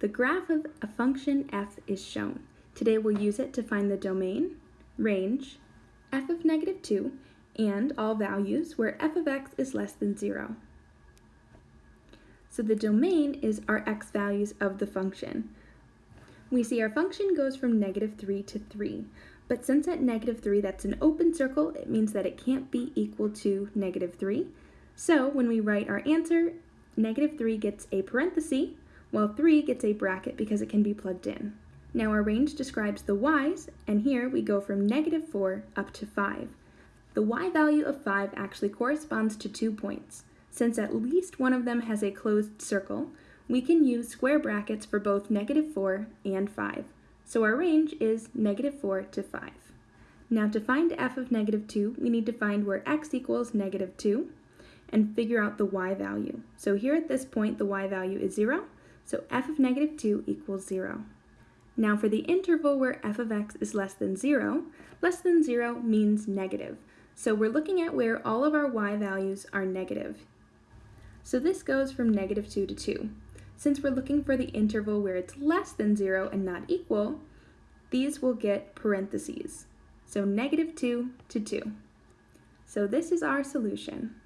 The graph of a function f is shown. Today we'll use it to find the domain, range, f of negative 2, and all values where f of x is less than 0. So the domain is our x values of the function. We see our function goes from negative 3 to 3, but since at negative 3 that's an open circle, it means that it can't be equal to negative 3. So when we write our answer, negative 3 gets a parenthesis, while 3 gets a bracket because it can be plugged in. Now our range describes the y's, and here we go from negative 4 up to 5. The y value of 5 actually corresponds to two points. Since at least one of them has a closed circle, we can use square brackets for both negative 4 and 5. So our range is negative 4 to 5. Now to find f of negative 2, we need to find where x equals negative 2 and figure out the y value. So here at this point, the y value is 0, so f of negative 2 equals 0. Now for the interval where f of x is less than 0, less than 0 means negative. So we're looking at where all of our y values are negative. So this goes from negative 2 to 2. Since we're looking for the interval where it's less than 0 and not equal, these will get parentheses. So negative 2 to 2. So this is our solution.